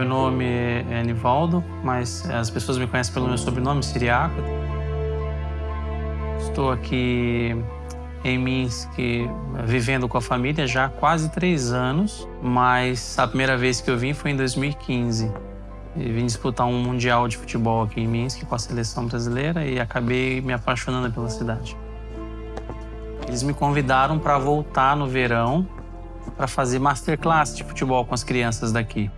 meu nome é Nivaldo, mas as pessoas me conhecem pelo meu sobrenome, Siriaco. Estou aqui em Minsk vivendo com a família já há quase três anos, mas a primeira vez que eu vim foi em 2015. E vim disputar um mundial de futebol aqui em Minsk com a seleção brasileira e acabei me apaixonando pela cidade. Eles me convidaram para voltar no verão para fazer masterclass de futebol com as crianças daqui.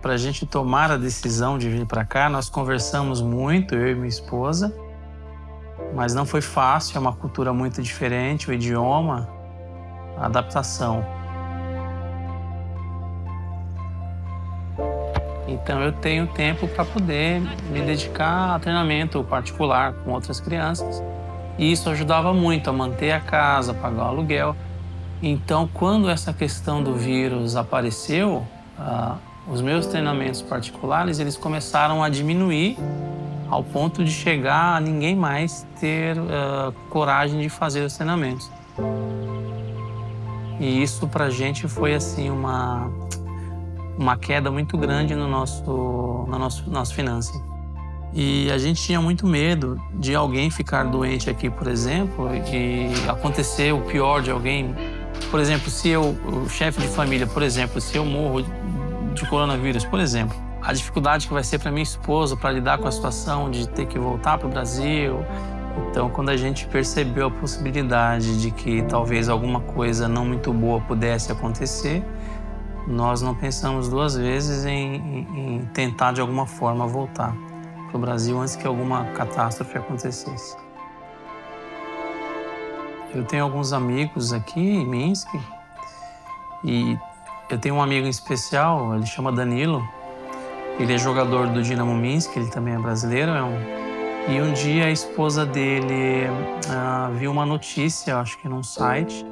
Para a gente tomar a decisão de vir para cá, nós conversamos muito, eu e minha esposa, mas não foi fácil, é uma cultura muito diferente, o idioma, a adaptação. Então eu tenho tempo para poder me dedicar a treinamento particular com outras crianças. E isso ajudava muito a manter a casa, pagar o aluguel. Então, quando essa questão do vírus apareceu, uh, os meus treinamentos particulares eles começaram a diminuir ao ponto de chegar a ninguém mais ter uh, coragem de fazer os treinamentos. E isso para a gente foi assim uma uma queda muito grande no nosso no nosso nosso finanças. E a gente tinha muito medo de alguém ficar doente aqui, por exemplo, e acontecer o pior de alguém. Por exemplo, se eu, o chefe de família, por exemplo, se eu morro de coronavírus, por exemplo, a dificuldade que vai ser para minha esposa para lidar com a situação de ter que voltar para o Brasil. Então, quando a gente percebeu a possibilidade de que talvez alguma coisa não muito boa pudesse acontecer, nós não pensamos duas vezes em, em, em tentar de alguma forma voltar para o Brasil antes que alguma catástrofe acontecesse. Eu tenho alguns amigos aqui em Minsk e eu tenho um amigo em especial, ele chama Danilo, ele é jogador do Dinamo Minsk, ele também é brasileiro. É um... E um dia a esposa dele uh, viu uma notícia, acho que num site,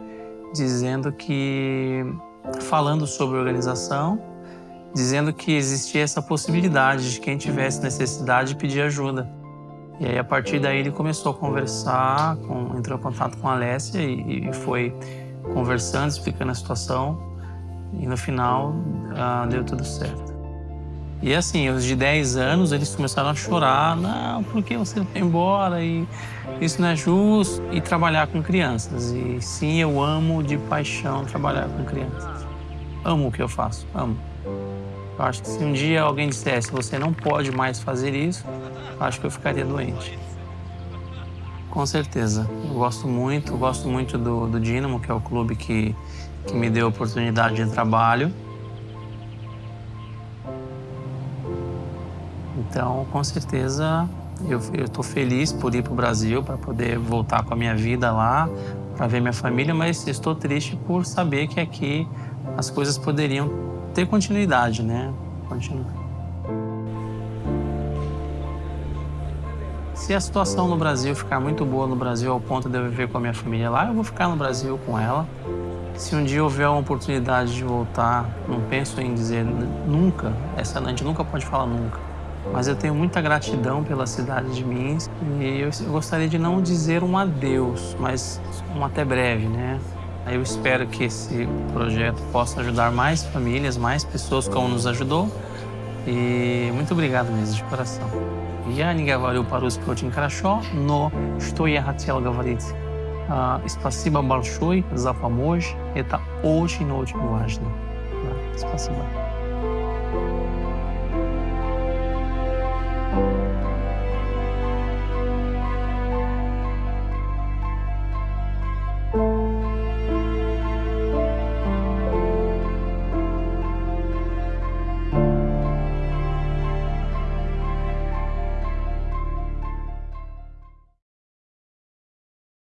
dizendo que. falando sobre organização, dizendo que existia essa possibilidade de quem tivesse necessidade pedir ajuda. E aí, a partir daí, ele começou a conversar, com, entrou em contato com a Alessia e, e foi conversando, explicando a situação. E no final, uh, deu tudo certo. E assim, os de 10 anos, eles começaram a chorar. Não, por que você vai embora? E isso não é justo. E trabalhar com crianças. E sim, eu amo de paixão trabalhar com crianças. Amo o que eu faço, amo. Eu acho que se um dia alguém dissesse você não pode mais fazer isso, acho que eu ficaria doente. Com certeza. Eu gosto muito, eu gosto muito do, do Dínamo, que é o clube que, que me deu oportunidade de trabalho. Então, com certeza, eu estou feliz por ir para o Brasil, para poder voltar com a minha vida lá, para ver minha família, mas estou triste por saber que aqui as coisas poderiam ter continuidade, né? Continua. Se a situação no Brasil ficar muito boa no Brasil ao ponto de eu viver com a minha família lá, eu vou ficar no Brasil com ela. Se um dia houver uma oportunidade de voltar, não penso em dizer nunca, essa gente nunca pode falar nunca mas eu tenho muita gratidão pela cidade de Minsk e eu gostaria de não dizer um adeus, mas um até breve, né? Eu espero que esse projeto possa ajudar mais famílias, mais pessoas como nos ajudou. И muito obrigado mesmo, de coração. Я не говорю по-русски очень хорошо, но что я хотел говорить, спасибо большое за помощь, это очень-очень важно. Спасибо.